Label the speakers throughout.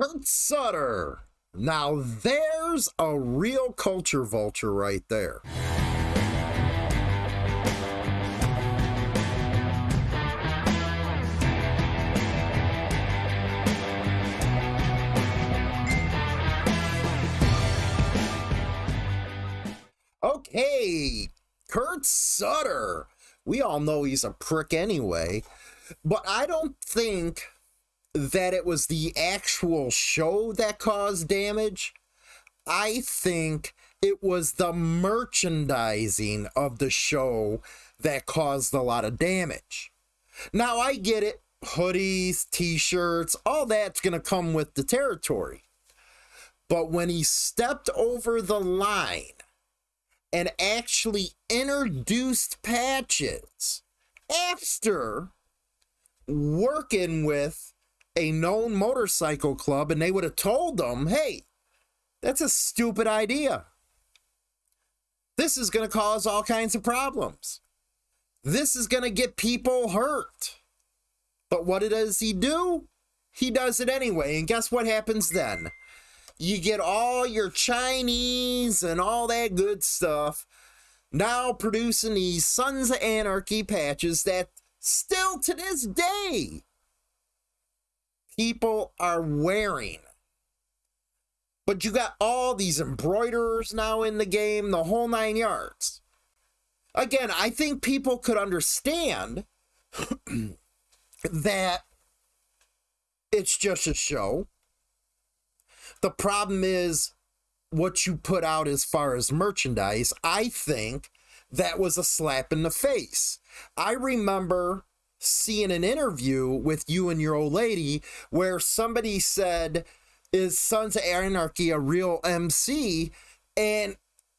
Speaker 1: Kurt Sutter. Now there's a real culture vulture right there. Okay, Kurt Sutter. We all know he's a prick anyway, but I don't think that it was the actual show that caused damage. I think it was the merchandising of the show that caused a lot of damage. Now, I get it hoodies, t shirts, all that's going to come with the territory. But when he stepped over the line and actually introduced patches after working with a known motorcycle club and they would have told them, hey, that's a stupid idea. This is going to cause all kinds of problems. This is going to get people hurt. But what does he do? He does it anyway. And guess what happens then? You get all your Chinese and all that good stuff now producing these Sons of Anarchy patches that still to this day people are wearing. But you got all these embroiderers now in the game, the whole nine yards. Again, I think people could understand that it's just a show. The problem is what you put out as far as merchandise. I think that was a slap in the face. I remember seeing an interview with you and your old lady where somebody said, Is Sons of Anarchy a real MC? And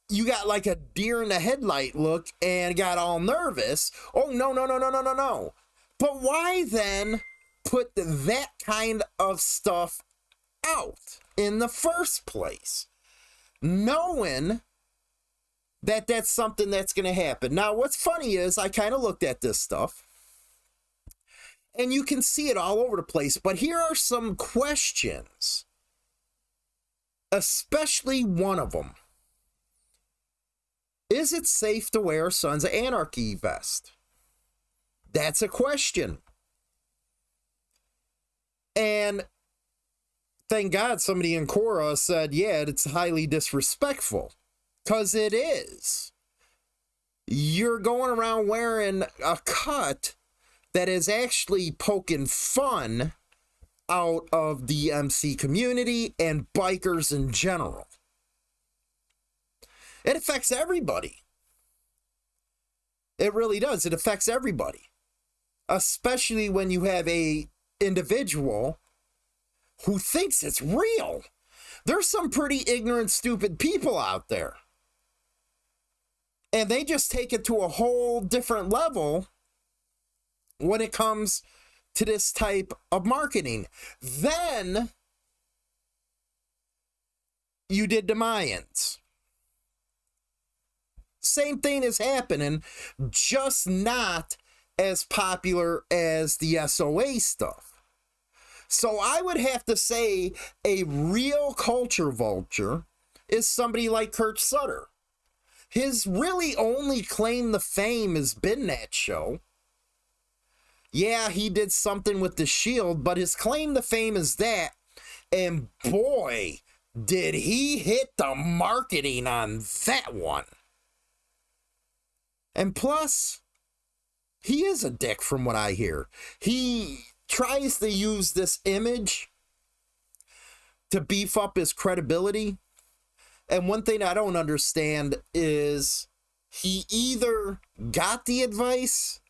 Speaker 1: you got like a deer in the headlight look and got all nervous. Oh, no, no, no, no, no, no, no. But why then put that kind of stuff out in the first place? Knowing that that's something that's going to happen. Now, what's funny is I kind of looked at this stuff and you can see it all over the place. But here are some questions, especially one of them. Is it safe to wear Sons of Anarchy vest? That's a question. And thank God somebody in Quora said, yeah, it's highly disrespectful. Because it is. You're going around wearing a cut that is actually poking fun out of the MC community and bikers in general. It affects everybody. It really does. It affects everybody. Especially when you have a individual who thinks it's real. There's some pretty ignorant, stupid people out there. And they just take it to a whole different level when it comes to this type of marketing. Then you did the Mayans. Same thing is happening, just not as popular as the SOA stuff. So I would have to say a real culture vulture is somebody like Kurt Sutter. His really only claim to fame has been that show yeah, he did something with the Shield, but his claim to fame is that. And boy, did he hit the marketing on that one. And plus, he is a dick from what I hear. He tries to use this image to beef up his credibility. And one thing I don't understand is he either got the advice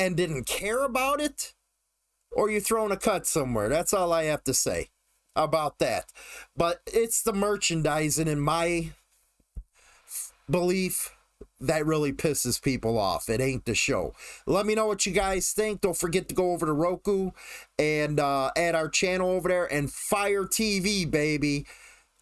Speaker 1: and didn't care about it, or you're throwing a cut somewhere. That's all I have to say about that. But it's the merchandising, in my belief, that really pisses people off. It ain't the show. Let me know what you guys think. Don't forget to go over to Roku and uh, add our channel over there and Fire TV, baby.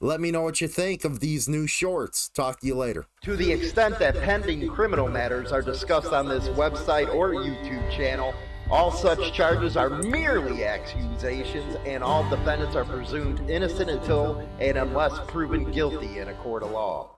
Speaker 1: Let me know what you think of these new shorts. Talk to you later.
Speaker 2: To the extent that pending criminal matters are discussed on this website or YouTube channel, All such charges are merely accusations, and all defendants are presumed innocent until and unless proven guilty in a court of law.